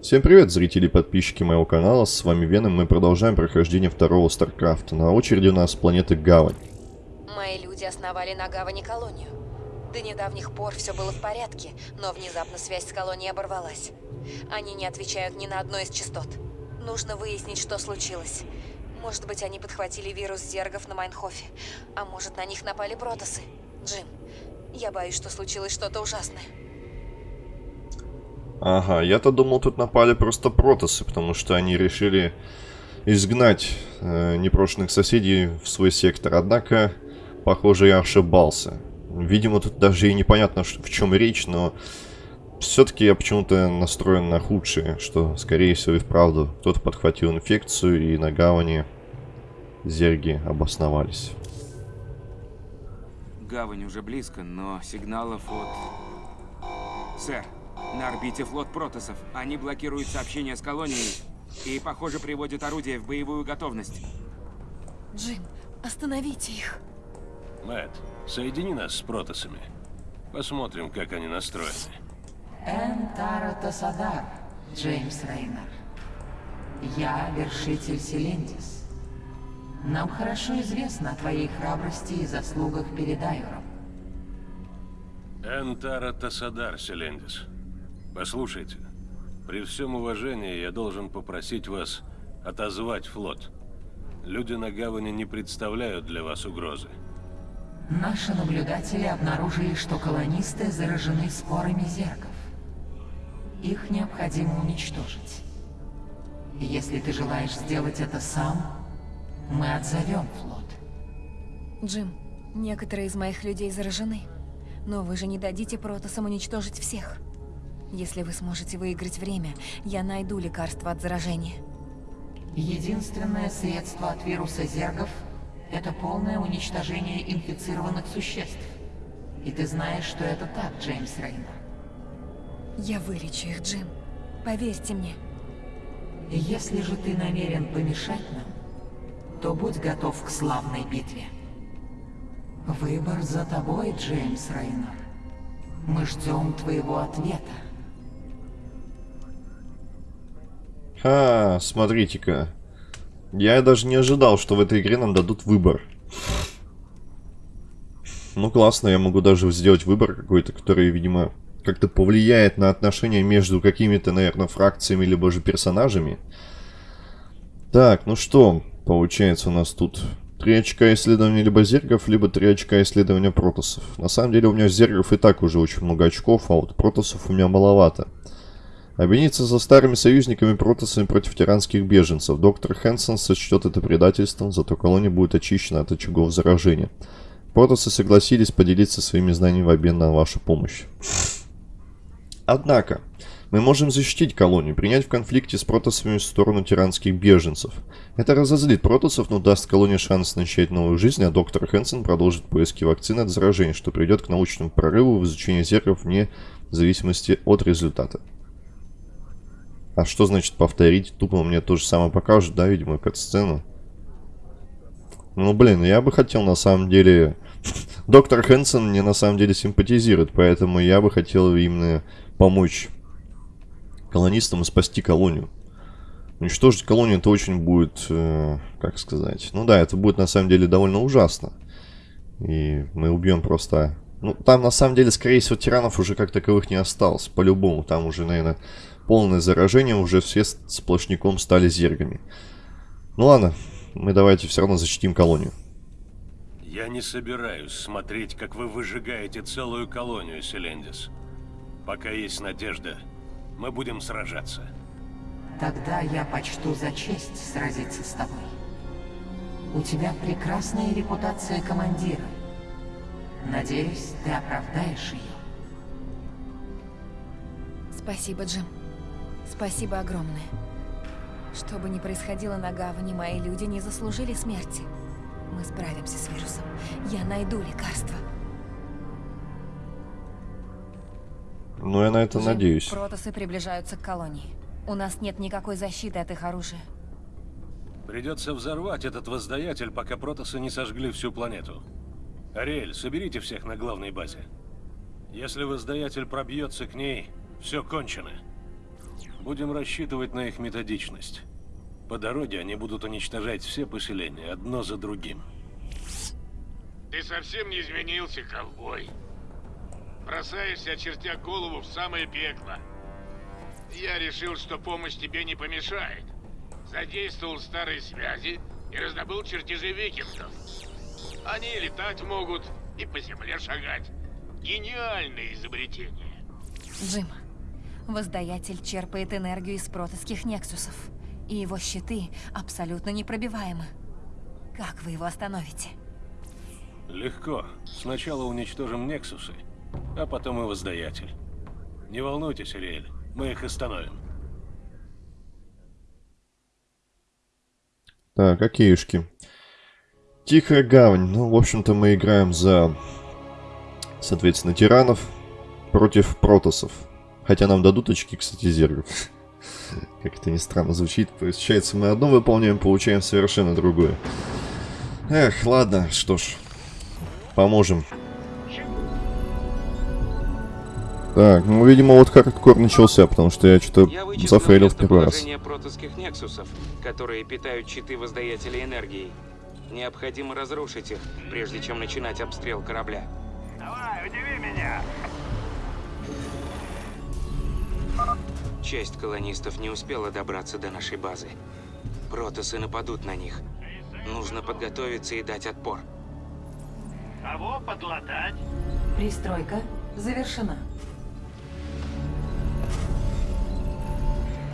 Всем привет, зрители и подписчики моего канала, с вами Веном, мы продолжаем прохождение второго Старкрафта. На очереди у нас планета Гавань. Мои люди основали на Гавани колонию. До недавних пор все было в порядке, но внезапно связь с колонией оборвалась. Они не отвечают ни на одной из частот. Нужно выяснить, что случилось. Может быть, они подхватили вирус зергов на Майнхофе, а может, на них напали протосы. Джим, я боюсь, что случилось что-то ужасное. Ага, я-то думал, тут напали просто протосы, потому что они решили изгнать э, непрошенных соседей в свой сектор. Однако, похоже, я ошибался. Видимо, тут даже и непонятно, в чем речь, но все-таки я почему-то настроен на худшее, что, скорее всего, и вправду кто-то подхватил инфекцию, и на гавани зерги обосновались. Гавань уже близко, но сигналов от... Сэр, на орбите флот протосов. Они блокируют сообщения с колонией и, похоже, приводят орудия в боевую готовность. Джим, остановите их. Мэтт, соедини нас с протосами. Посмотрим, как они настроены. Энтара Тасадар, Джеймс Рейнер. Я вершитель Селендис. Нам хорошо известно о твоей храбрости и заслугах перед Айором. Энтара Тасадар, Селендис. Послушайте, при всем уважении я должен попросить вас отозвать флот. Люди на гавани не представляют для вас угрозы. Наши наблюдатели обнаружили, что колонисты заражены спорами зерков. Их необходимо уничтожить. Если ты желаешь сделать это сам, мы отзовем флот. Джим, некоторые из моих людей заражены. Но вы же не дадите протосам уничтожить всех. Если вы сможете выиграть время, я найду лекарство от заражения. Единственное средство от вируса зергов — это полное уничтожение инфицированных существ. И ты знаешь, что это так, Джеймс Рейнер. Я вылечу их, Джим. Поверьте мне. Если же ты намерен помешать нам, то будь готов к славной битве. Выбор за тобой, Джеймс Рейнер. Мы ждем твоего ответа. Ха, смотрите-ка. Я даже не ожидал, что в этой игре нам дадут выбор. Ну классно, я могу даже сделать выбор какой-то, который, видимо, как-то повлияет на отношения между какими-то, наверное, фракциями, либо же персонажами. Так, ну что, получается у нас тут 3 очка исследования либо зергов, либо 3 очка исследования протосов. На самом деле у меня зергов и так уже очень много очков, а вот протосов у меня маловато. Объединиться со старыми союзниками протосами против тиранских беженцев. Доктор Хэнсон сочтет это предательством, зато колония будет очищена от очагов заражения. Протосы согласились поделиться своими знаниями в обмен на вашу помощь. Однако, мы можем защитить колонию, принять в конфликте с протосами в сторону тиранских беженцев. Это разозлит протосов, но даст колонии шанс начать новую жизнь, а доктор Хэнсон продолжит поиски вакцины от заражения, что приведет к научному прорыву в изучении зерков вне зависимости от результата. А что значит повторить? Тупо мне то же самое покажут, да, видимо, кат-сцену. Ну, блин, я бы хотел, на самом деле... Доктор Хэнсон мне, на самом деле, симпатизирует, поэтому я бы хотел именно помочь колонистам и спасти колонию. Уничтожить колонию это очень будет, э, как сказать... Ну да, это будет, на самом деле, довольно ужасно. И мы убьем просто... Ну, там, на самом деле, скорее всего, тиранов уже как таковых не осталось. По-любому, там уже, наверное полное заражение, уже все сплошняком стали зергами. Ну ладно, мы давайте все равно защитим колонию. Я не собираюсь смотреть, как вы выжигаете целую колонию, Селендис. Пока есть надежда, мы будем сражаться. Тогда я почту за честь сразиться с тобой. У тебя прекрасная репутация командира. Надеюсь, ты оправдаешь ее. Спасибо, Джим. Спасибо огромное. Что бы ни происходило на гавани, мои люди не заслужили смерти. Мы справимся с вирусом. Я найду лекарство. Ну, я на это Джим, надеюсь. Протосы приближаются к колонии. У нас нет никакой защиты от их оружия. Придется взорвать этот воздаятель, пока протосы не сожгли всю планету. Ариэль, соберите всех на главной базе. Если воздаятель пробьется к ней, все кончено. Будем рассчитывать на их методичность. По дороге они будут уничтожать все поселения, одно за другим. Ты совсем не изменился, ковбой. Бросаешься, очертя голову в самое пекло. Я решил, что помощь тебе не помешает. Задействовал старые связи и раздобыл чертежи викингов. Они летать могут и по земле шагать. Гениальное изобретение. Джим, Воздаятель черпает энергию из протосских нексусов. И его щиты абсолютно непробиваемы. Как вы его остановите? Легко. Сначала уничтожим Нексусы, а потом и Воздаятель. Не волнуйтесь, Ариэль, мы их остановим. Так, окейшки. Тихая гавань. Ну, в общем-то, мы играем за, соответственно, тиранов против протосов. Хотя нам дадут очки, кстати, зергов. Как это ни странно звучит. Получается, мы одно выполняем, получаем совершенно другое. Эх, ладно, что ж. Поможем. Так, ну, видимо, вот хардкор начался, потому что я что-то зафейлил в первый раз. протосских нексусов, которые питают щиты воздаятелей энергии. Необходимо разрушить их, прежде чем начинать обстрел корабля. Давай, удиви меня. Часть колонистов не успела добраться до нашей базы. Протосы нападут на них. Нужно подготовиться и дать отпор. Кого подлатать? Пристройка завершена.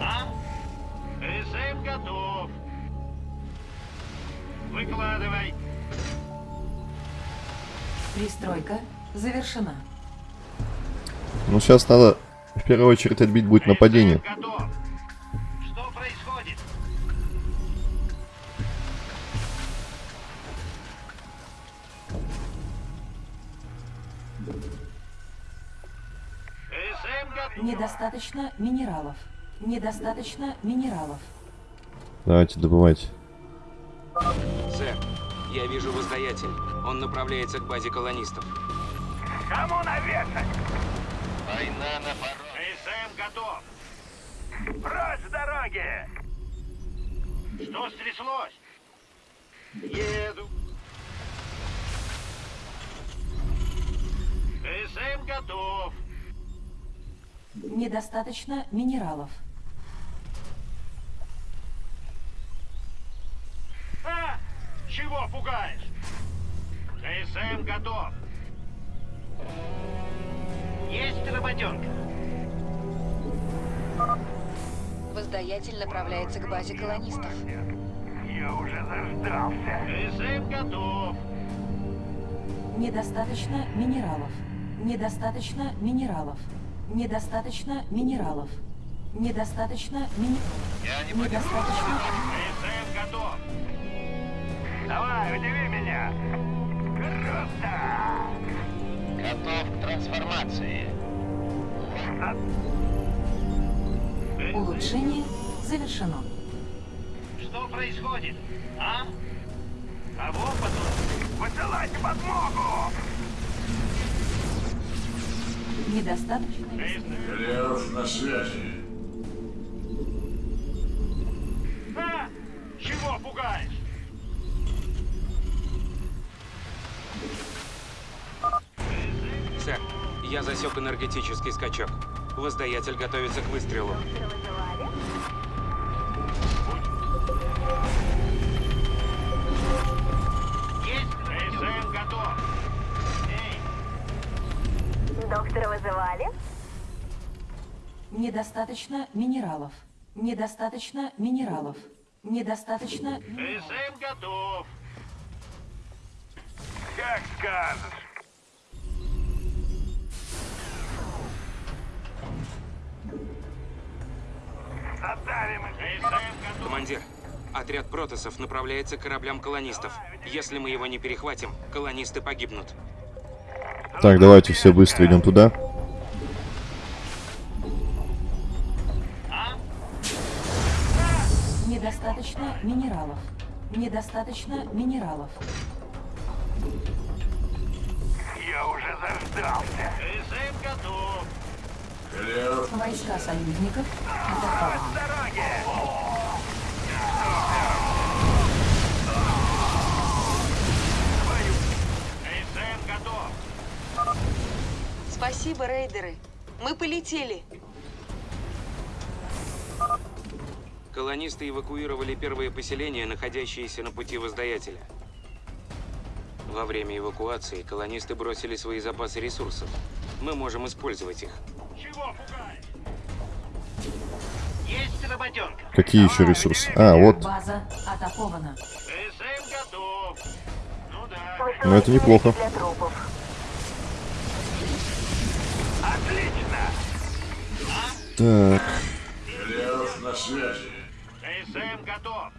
А? СМ готов. Выкладывай. Пристройка завершена. Ну, сейчас надо в первую очередь отбить будет нападение. Недостаточно минералов. Недостаточно минералов. Давайте, добывайте. Сэр, я вижу воздаятель. Он направляется к базе колонистов. Кому навешать? Война на пороге. Готов. Прочь с дороги! Что стряслось? Еду. СМ готов. Недостаточно минералов. А? Чего пугаешь? КСМ готов. Есть работенка. Воздаятель направляется к базе колонистов. Я уже заждался. КСМ готов. Недостаточно минералов. Недостаточно минералов. Недостаточно минералов. Недостаточно мини... Недостаточно... КСМ готов. Давай, удиви меня. Круто. Готов к трансформации. Улучшение завершено. Что происходит? А? Кого потом? Высылайте подмогу! Недостаточно... Галеров на связи. А? Чего пугаешь? Сэр, я засек энергетический скачок. Воздаятель готовится к выстрелу. Доктора вызывали? Недостаточно минералов. Недостаточно минералов. Недостаточно... КСМ готов. Как скажешь. Отдавим их. Командир, отряд протосов направляется к кораблям колонистов. Если мы его не перехватим, колонисты погибнут. Так, давайте все быстро идем туда. Недостаточно минералов. Недостаточно минералов. Я уже заждался. КСМ готов. Войска союзников атаковали. Спасибо, рейдеры. Мы полетели. Колонисты эвакуировали первые поселения, находящиеся на пути Воздаятеля. Во время эвакуации колонисты бросили свои запасы ресурсов. Мы можем использовать их. Чего пугаешь? Есть работенка. Какие еще ресурсы? А, вот. База атакована. КСМ готов. Ну да. Ну это неплохо. Отлично. Так, Беляев на связи. КСМ готов.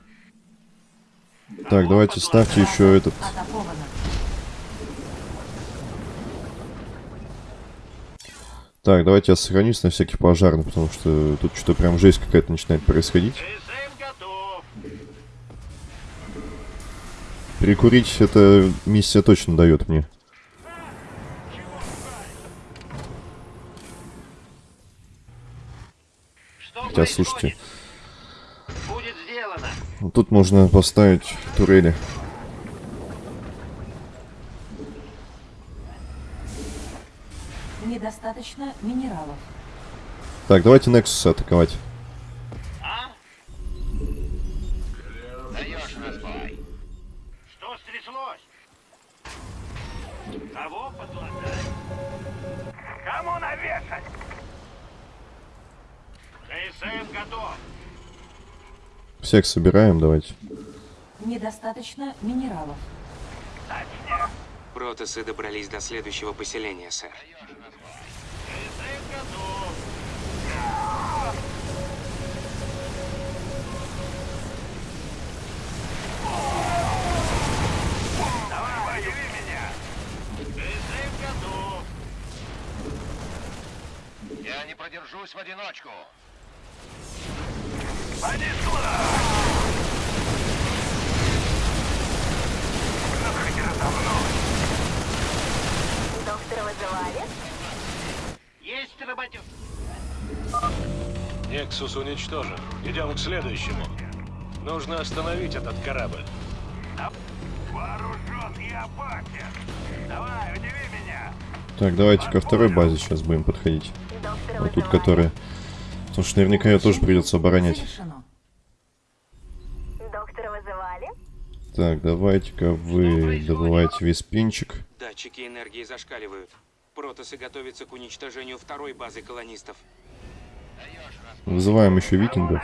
так, давайте ставьте еще этот. Так, давайте я сохранюсь на всякий пожарный, потому что тут что-то прям жесть какая-то начинает происходить. Перекурить эта миссия точно дает мне. Хотя, слушайте, Будет сделано. вот тут можно поставить турели. Недостаточно минералов. Так, давайте Nexus атаковать. КСМ готов. Всех собираем, давайте. Недостаточно минералов. Протасы добрались до следующего поселения, сэр. Я не продержусь в одиночку. Доктора вызывали? Есть работенка. Нексус уничтожен. Идем к следующему. Нужно остановить этот корабль. Вооружен и опасен. Давай, удиви меня. Так, давайте ко второй базе сейчас будем подходить. Вот тут, которая... Потому что наверняка ее тоже придется оборонять. Завершено. Доктора вызывали? Так, давайте-ка вы добывайте весь пинчик. Датчики энергии зашкаливают. Протасы готовятся к уничтожению второй базы колонистов. Вызываем еще викингов.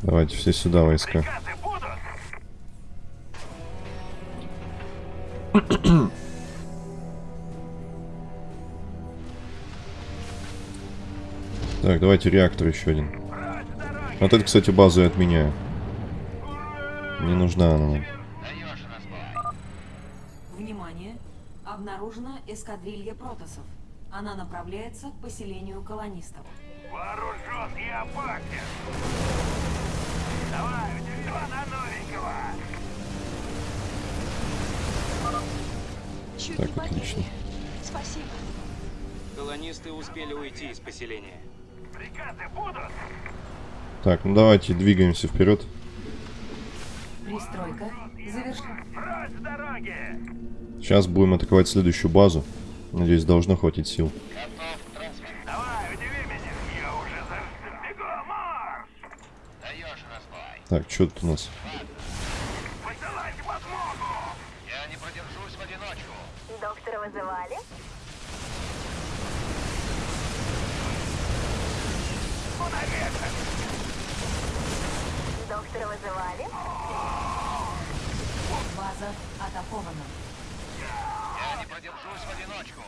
Давайте все сюда войска. Так, давайте реактор еще один. Вот это, кстати, базу я отменяю. Не нужна она нам. Внимание! Обнаружена эскадрилья протосов. Она направляется к поселению колонистов. Вооружен и опасен. Давай, два на новенького. Чуть Так, отлично. Спасибо. Колонисты успели уйти из поселения. Приказы будут? Так, ну давайте двигаемся вперед. Пристройка завершена. Сейчас будем атаковать следующую базу. Надеюсь, должно хватить сил. Давай. Так, что тут у нас? Посылайте подмогу! Я не продержусь в одиночку. Доктора вызывали? Доктора вызывали? База атакована. Я не продержусь в одиночку.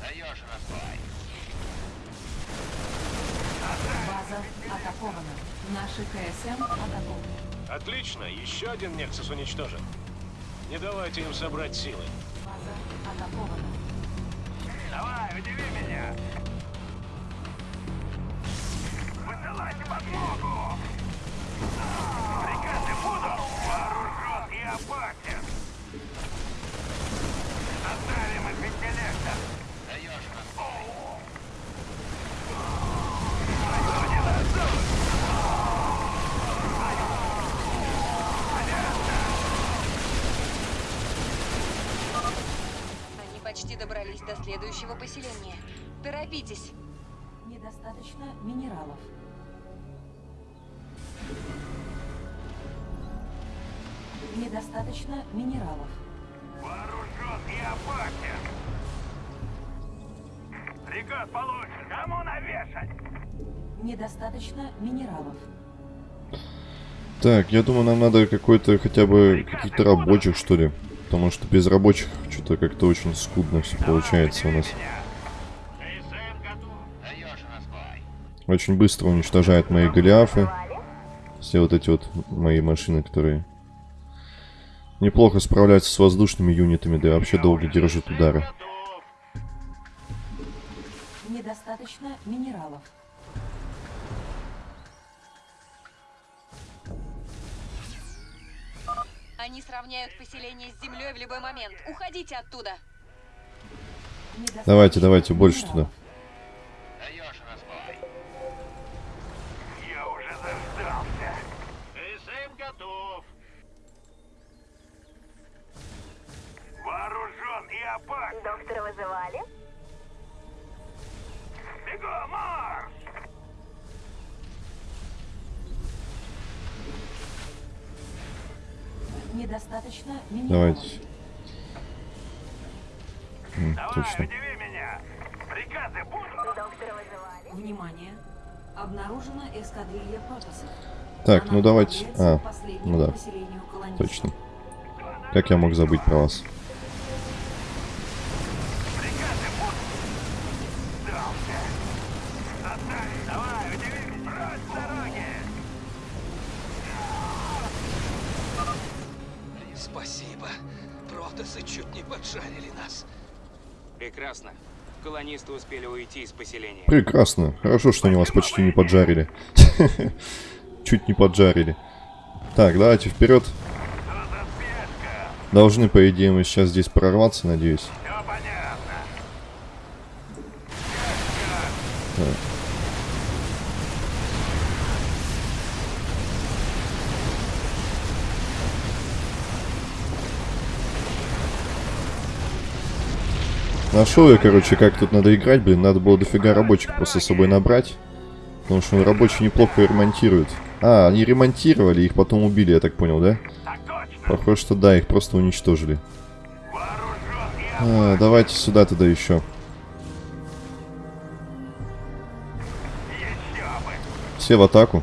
Даешь разбой. База атакована. Наши КСМ атакованы. Отлично, еще один Нексус уничтожен. Не давайте им собрать силы. База атакована. Давай, удиви меня. Высылайте подмогу. Приказы будут. Вооружен и опасен. Оставим их интеллекта. Даешь разбой. почти добрались до следующего поселения. Торопитесь. Недостаточно минералов. Недостаточно минералов. Вооружен и опасен. Приказ получен. Кому навешать? Недостаточно минералов. Так, я думаю, нам надо какой-то хотя бы каких-то рабочих, что ли. Потому что без рабочих что-то как-то очень скудно все получается у нас. Очень быстро уничтожает мои голиафы. Все вот эти вот мои машины, которые неплохо справляются с воздушными юнитами, да и вообще долго держат удары. Недостаточно минералов. Они сравняют поселение с землей в любой момент. Уходите оттуда. Давайте, давайте, больше туда. Даешь разбой. Я уже заждался. КСМ готов. Вооружен и опасен. Доктора вызывали? Бегом, марш! Недостаточно. Давайте. М, Давай, точно. меня. Приказы будут. Внимание! Обнаружена эскадрилья. Так, Она ну давайте. А, ну да, точно. Как я мог забыть про вас? Успели уйти из поселения. Прекрасно. Хорошо, что они вас почти не поджарили. Чуть не поджарили. Так, давайте вперед. Должны, по идее, мы сейчас здесь прорваться, надеюсь. Все понятно. Нашел я, короче, как тут надо играть, блин. Надо было дофига рабочих просто с собой набрать. Потому что рабочие неплохо ремонтируют. А, они ремонтировали, их потом убили, я так понял, да? Похоже, что да, их просто уничтожили. А, давайте сюда тогда еще. Все в атаку.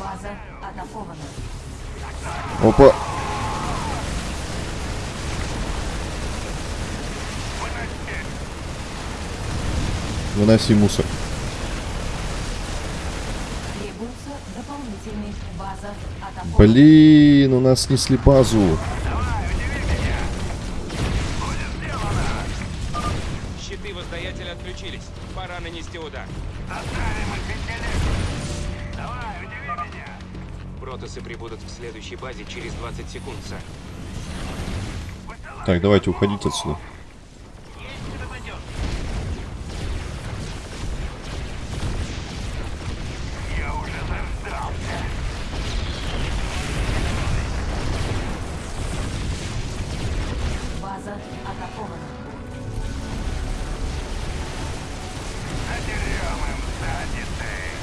База атакована. Опа. Выноси мусор. Блин, у нас снесли базу. Щиты воздаятеля отключились. Пора нанести удар. Оставим их Протасы прибудут в следующей базе через 20 секунд, сэр. Так, давайте уходить отсюда.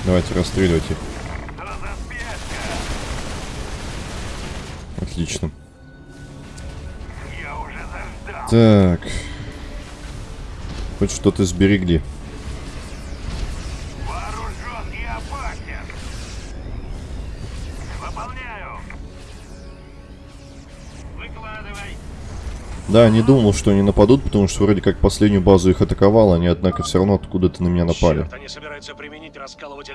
Давайте расстреливать их. Что за спешка? Отлично. Так. Хоть что-то сберегли. Да, не думал, что они нападут, потому что вроде как последнюю базу их атаковал, они, однако, все равно откуда-то на меня напали.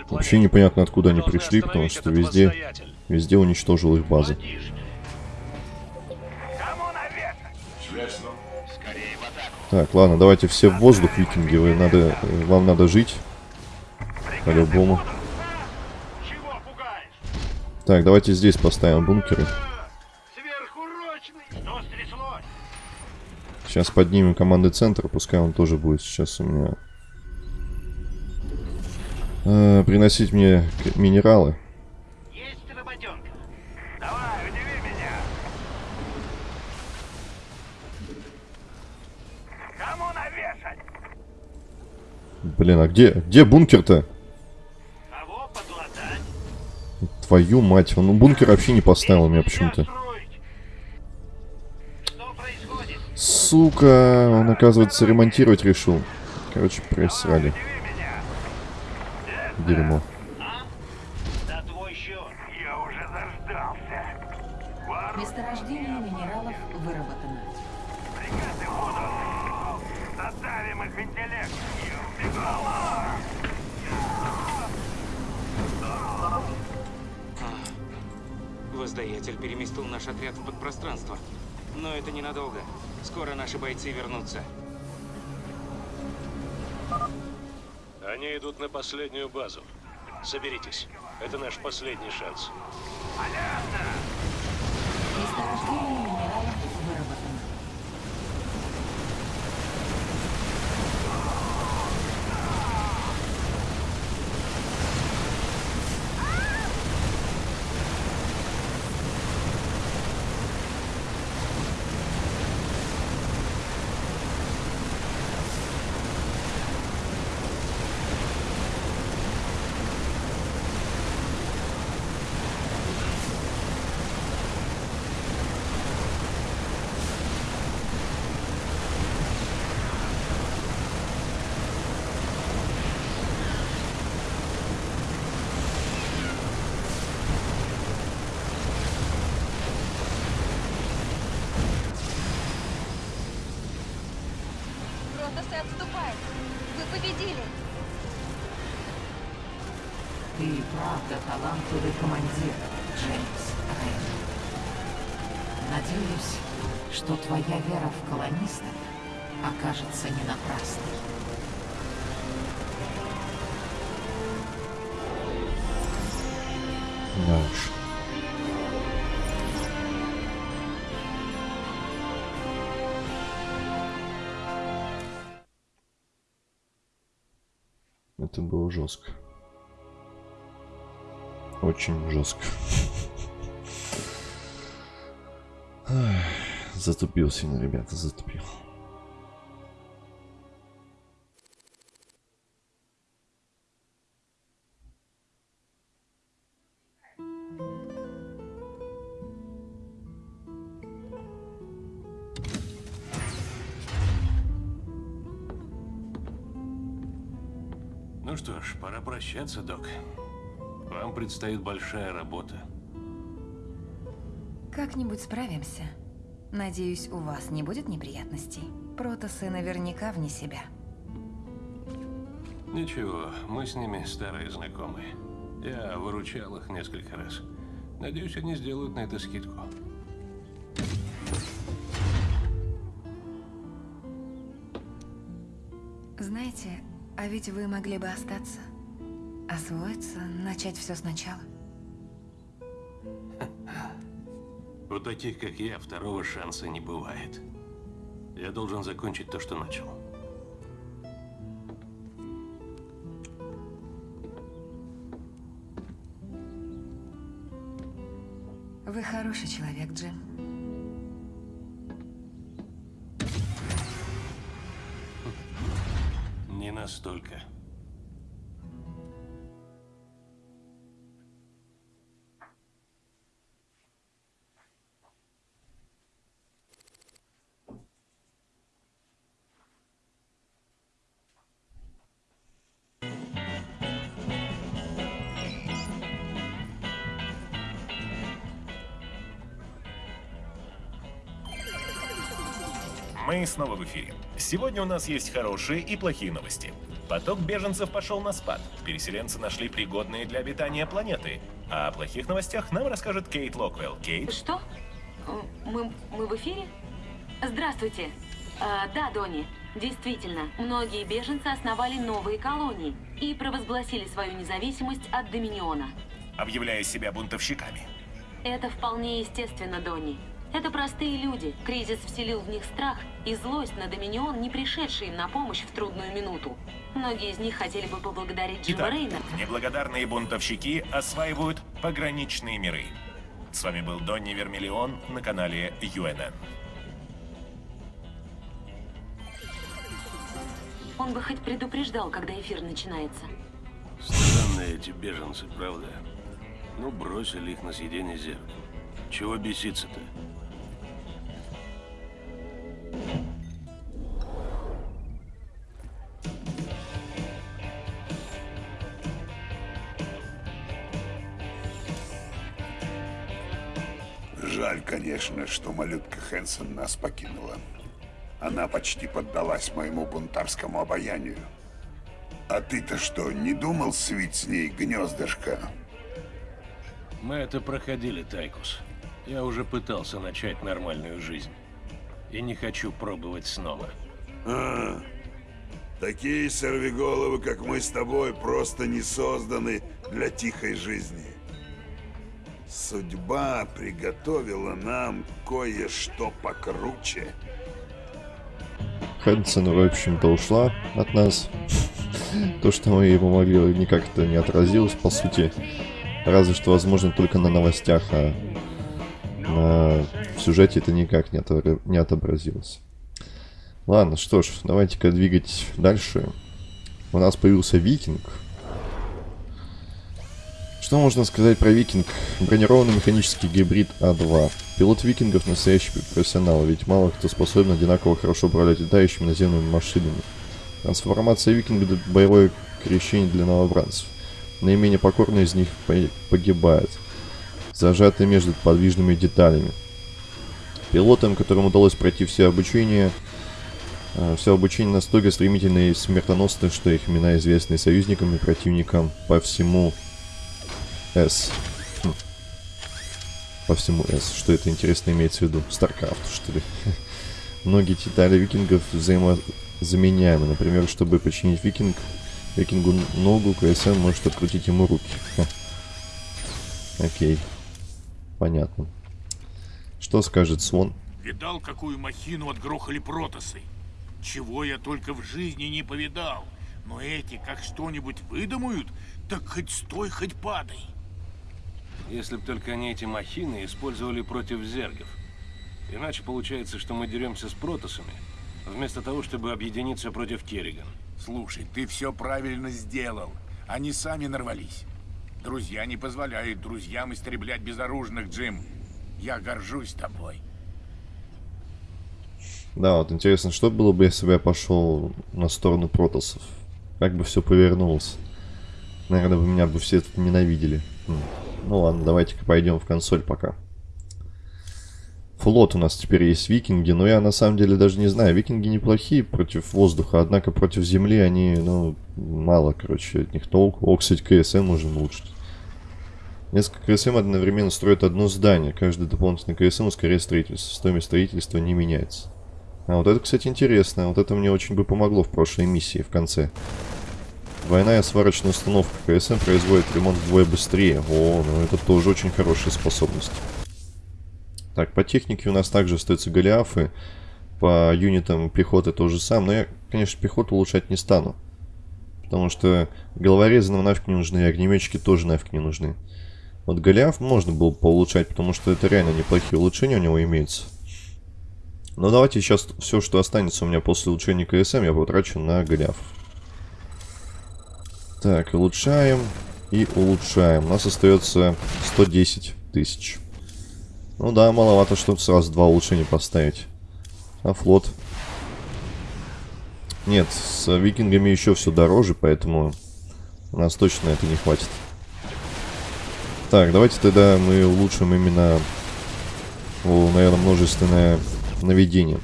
Вообще непонятно, откуда они пришли, потому что везде, везде уничтожил их базы. Так, ладно, давайте все в воздух, викинги, вы надо, вам надо жить, по-любому. Так, давайте здесь поставим бункеры. Сейчас поднимем командный центр, пускай он тоже будет сейчас у меня Э, приносить мне минералы. Есть работенка. Давай, удиви меня. Кому навешать? Блин, а где, где бункер-то? Твою мать, он бункер вообще не поставил меня почему-то. Сука, он, оказывается, ремонтировать решил. Короче, просрали. Дерьмо. Наш отряд в подпространство. Но это ненадолго. Скоро наши бойцы вернутся. Они идут на последнюю базу. Соберитесь. Это наш последний шанс. Месторождение минералов выработано. Протасы отступают. Вы победили. Ты и правда талантливый командир, Джеймс Рейн. Надеюсь, что твоя вера в колонистов окажется не напрасной. Да уж. Это было жестко. Очень жестко. Ах, Затупил сильно, ребята, затупил. Ну что ж, пора прощаться, док. Вам предстоит большая работа. Как-нибудь справимся. Надеюсь, у вас не будет неприятностей. Протасы наверняка вне себя. Ничего, мы с ними старые знакомые. Я выручал их несколько раз. Надеюсь, они сделают на это скидку. Знаете, а ведь вы могли бы остаться. Освоиться, начать все сначала. У таких, как я, второго шанса не бывает. Я должен закончить то, что начал. Вы хороший человек, Джим. Не настолько. Мы снова в эфире. Сегодня у нас есть хорошие и плохие новости. Поток беженцев пошел на спад. Переселенцы нашли пригодные для обитания планеты. А о плохих новостях нам расскажет Кейт Локвелл. Кейт? Что? Э, Мы, мы в эфире? Здравствуйте. А, да, Донни, действительно, многие беженцы основали новые колонии и провозгласили свою независимость от Доминиона. Объявляя себя бунтовщиками. Это вполне естественно, Донни. Это простые люди. Кризис вселил в них страх и злость на Доминион, не пришедший им на помощь в трудную минуту. Многие из них хотели бы поблагодарить Джима Итак, Рейна. неблагодарные бунтовщики осваивают пограничные миры. С вами был Донни Вермиллион на канале UNN. Он бы хоть предупреждал, когда эфир начинается. Странные эти беженцы, правда? Ну, бросили их на съедение зеркал. Чего беситься-то? Конечно, что малютка Хэнсон нас покинула. Она почти поддалась моему бунтарскому обаянию. А ты-то что, не думал свить с ней гнездышко? Мы это проходили, Тайкус. Я уже пытался начать нормальную жизнь. И не хочу пробовать снова. А, такие сорвиголовы, как мы с тобой, просто не созданы для тихой жизни. Судьба приготовила нам кое-что покруче. Хэнсон, в общем-то, ушла от нас. То, что мы ей помогли, никак это не отразилось, по сути. Разве что, возможно, только на новостях, а на сюжете это никак не, отор- не отобразилось. Ладно, что ж, давайте-ка двигать дальше. У нас появился викинг. Что можно сказать про викинг? Бронированный механический гибрид А2. Пилот викингов настоящий профессионал, ведь мало кто способен одинаково хорошо управлять летающими наземными машинами. Трансформация викинга – боевое крещение для новобранцев. Наименее покорные из них по- погибают, зажатые между подвижными деталями. Пилотам, которым удалось пройти все обучение, э, все обучение настолько стремительно и смертоносны, что их имена известны союзникам и противникам по всему С. Хм. По всему С. Что это интересно имеется в виду? StarCraft, что ли? Многие детали викингов взаимозаменяемы. Например, чтобы починить викинг, викингу ногу, КСМ может открутить ему руки. Окей. Понятно. Что скажет Свон? Видал, какую махину отгрохали протосы? Чего я только в жизни не повидал. Но эти как что-нибудь выдумают, так хоть стой, хоть падай. Если бы только они эти махины использовали против зергов. Иначе получается, что мы деремся с протосами, вместо того, чтобы объединиться против Керриган. Слушай, ты все правильно сделал. Они сами нарвались. Друзья не позволяют друзьям истреблять безоружных, Джим. Я горжусь тобой. Да, вот интересно, что было бы, если бы я пошел на сторону протосов? Как бы все повернулось? Наверное, бы меня бы все тут ненавидели. Хм. Ну ладно, давайте-ка пойдем в консоль пока. Флот у нас теперь есть викинги, но я на самом деле даже не знаю. Викинги неплохие против воздуха, однако против земли они, ну, мало, короче, от них толку. О, кстати, КСМ можем улучшить. Несколько КСМ одновременно строят одно здание. Каждый дополнительный КСМ ускоряет строительство. Стоимость строительства не меняется. А вот это, кстати, интересно. Вот это мне очень бы помогло в прошлой миссии, в конце. Двойная сварочная установка КСМ производит ремонт вдвое быстрее. О, ну это тоже очень хорошая способность. Так, по технике у нас также остаются голиафы. По юнитам пехоты то же самое. Но я, конечно, пехоту улучшать не стану. Потому что головорезы нам нафиг не нужны, огнеметчики тоже нафиг не нужны. Вот голиаф можно было бы поулучшать, потому что это реально неплохие улучшения у него имеются. Но давайте сейчас все, что останется у меня после улучшения КСМ, я потрачу на голиаф. Так, улучшаем и улучшаем. У нас остается 110 тысяч. Ну да, маловато, чтобы сразу два улучшения поставить. А флот? Нет, с викингами еще все дороже, поэтому у нас точно это не хватит. Так, давайте тогда мы улучшим именно, наверное, множественное наведение.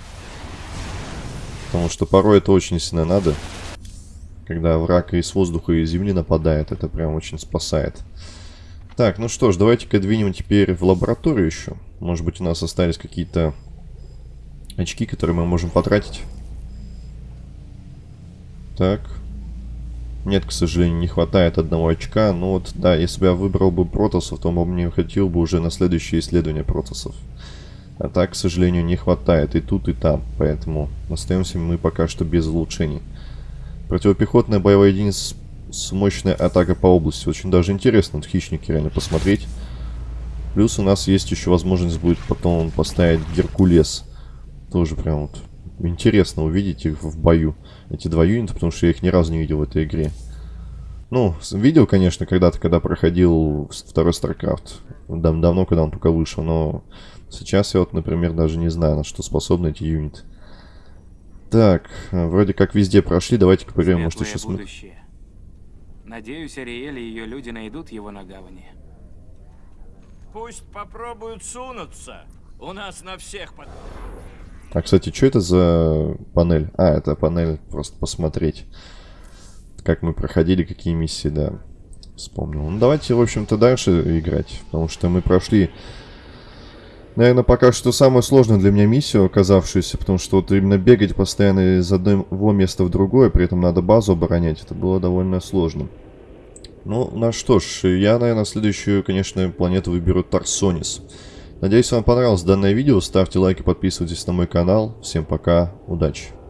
Потому что порой это очень сильно надо. Когда враг и с воздуха, и с земли нападает, это прям очень спасает. Так, ну что ж, давайте-ка двинем теперь в лабораторию еще. Может быть, у нас остались какие-то очки, которые мы можем потратить. Так. Нет, к сожалению, не хватает одного очка. Но вот, да, если бы я выбрал бы протосов, то мне хватило бы уже на следующее исследование протосов. А так, к сожалению, не хватает и тут, и там. Поэтому остаемся мы пока что без улучшений. Противопехотная боевая единица с мощной атакой по области. Очень даже интересно, вот хищники реально посмотреть. Плюс у нас есть еще возможность будет потом поставить Геркулес. Тоже прям вот интересно увидеть их в бою. Эти два юнита, потому что я их ни разу не видел в этой игре. Ну, видел, конечно, когда-то, когда проходил второй StarCraft. Дав давно, когда он только вышел, но сейчас я вот, например, даже не знаю, на что способны эти юниты. Так, вроде как везде прошли, давайте-ка проверим, может еще смотрим. Надеюсь, Ариэль и ее люди найдут его на гавани. Пусть попробуют сунуться. У нас на всех под... А, кстати, что это за панель? А, это панель просто посмотреть. Как мы проходили, какие миссии, да. Вспомнил. Ну, давайте, в общем-то, дальше играть. Потому что мы прошли, наверное, пока что самую сложную для меня миссию, оказавшуюся. Потому что вот именно бегать постоянно из одного места в другое, при этом надо базу оборонять. Это было довольно сложно. Ну, ну что ж, я, наверное, следующую, конечно, планету выберу Тарсонис. Надеюсь, вам понравилось данное видео. Ставьте лайки, подписывайтесь на мой канал. Всем пока, удачи!